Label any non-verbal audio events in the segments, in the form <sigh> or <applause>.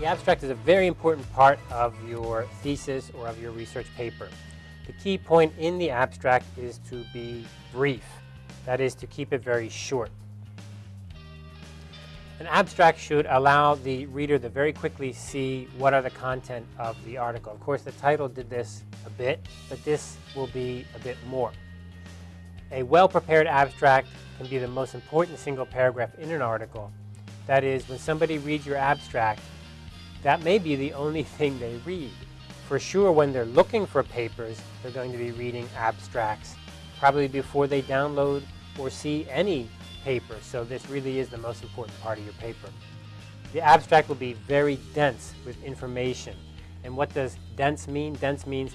The abstract is a very important part of your thesis or of your research paper. The key point in the abstract is to be brief. That is to keep it very short. An abstract should allow the reader to very quickly see what are the content of the article. Of course, the title did this a bit, but this will be a bit more. A well-prepared abstract can be the most important single paragraph in an article. That is, when somebody reads your abstract, that may be the only thing they read. For sure, when they're looking for papers, they're going to be reading abstracts, probably before they download or see any paper. So this really is the most important part of your paper. The abstract will be very dense with information. And what does dense mean? Dense means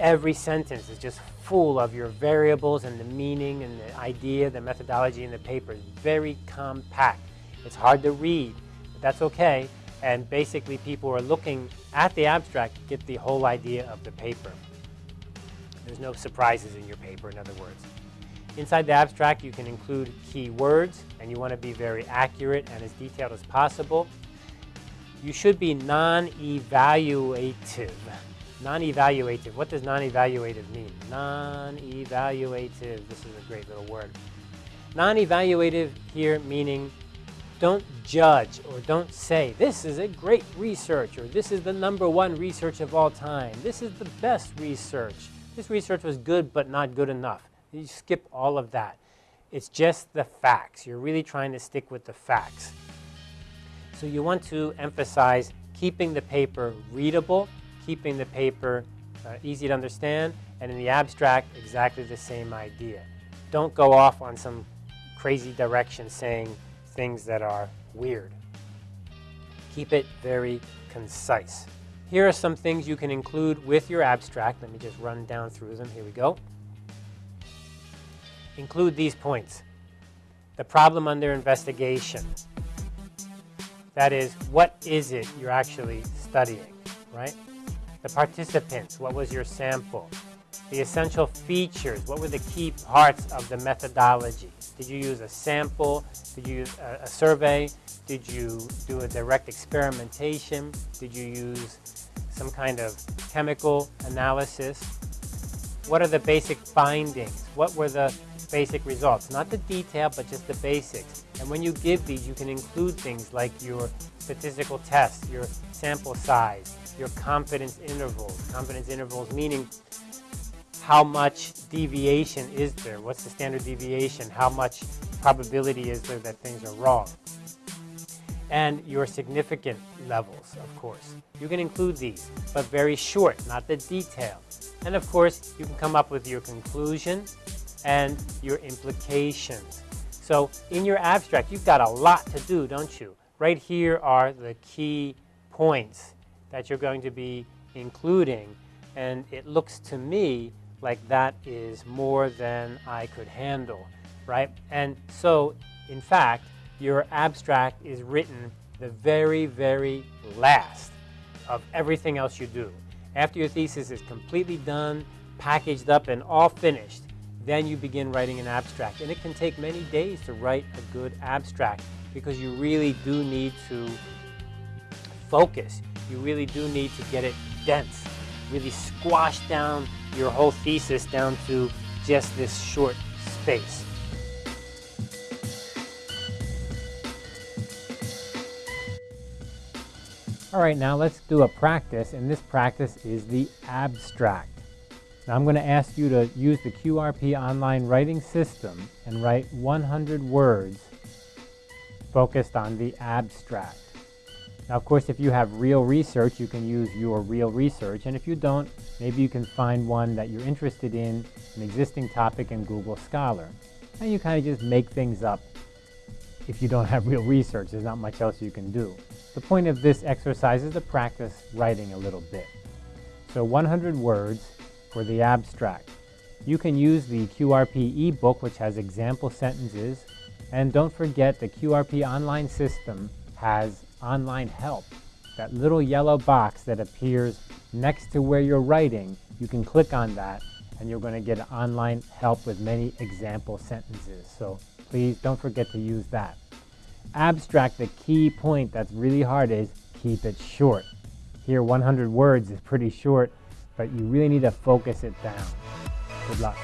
every sentence is just full of your variables and the meaning and the idea, the methodology in the paper. It's very compact. It's hard to read, but that's okay. And basically people are looking at the abstract to get the whole idea of the paper. There's no surprises in your paper, in other words. Inside the abstract, you can include key words, and you want to be very accurate and as detailed as possible. You should be non-evaluative. Non-evaluative. What does non-evaluative mean? Non-evaluative. This is a great little word. Non-evaluative here meaning don't judge or don't say, this is a great research or this is the number one research of all time. This is the best research. This research was good but not good enough. You skip all of that. It's just the facts. You're really trying to stick with the facts. So you want to emphasize keeping the paper readable, keeping the paper uh, easy to understand, and in the abstract, exactly the same idea. Don't go off on some crazy direction saying things that are weird. Keep it very concise. Here are some things you can include with your abstract. Let me just run down through them. Here we go include these points. The problem under investigation. That is, what is it you're actually studying, right? The participants, what was your sample? The essential features, what were the key parts of the methodology? Did you use a sample? Did you use a, a survey? Did you do a direct experimentation? Did you use some kind of chemical analysis? What are the basic findings? What were the basic results. Not the detail, but just the basics. And when you give these, you can include things like your statistical tests, your sample size, your confidence intervals. Confidence intervals meaning how much deviation is there? What's the standard deviation? How much probability is there that things are wrong? And your significant levels, of course. You can include these, but very short, not the detail. And of course, you can come up with your conclusion and your implications. So in your abstract, you've got a lot to do, don't you? Right here are the key points that you're going to be including. And it looks to me like that is more than I could handle, right? And so, in fact, your abstract is written the very, very last of everything else you do. After your thesis is completely done, packaged up, and all finished, then you begin writing an abstract. And it can take many days to write a good abstract because you really do need to focus. You really do need to get it dense, really squash down your whole thesis down to just this short space. All right, now let's do a practice, and this practice is the abstract. Now I'm going to ask you to use the QRP online writing system and write 100 words focused on the abstract. Now of course if you have real research you can use your real research and if you don't maybe you can find one that you're interested in, an existing topic in Google Scholar. And you kind of just make things up if you don't <laughs> have real research. There's not much else you can do. The point of this exercise is to practice writing a little bit. So 100 words for the abstract. You can use the QRP ebook which has example sentences and don't forget the QRP online system has online help. That little yellow box that appears next to where you're writing, you can click on that and you're going to get online help with many example sentences. So please don't forget to use that. Abstract, the key point that's really hard is keep it short. Here, 100 words is pretty short, but you really need to focus it down. Good luck.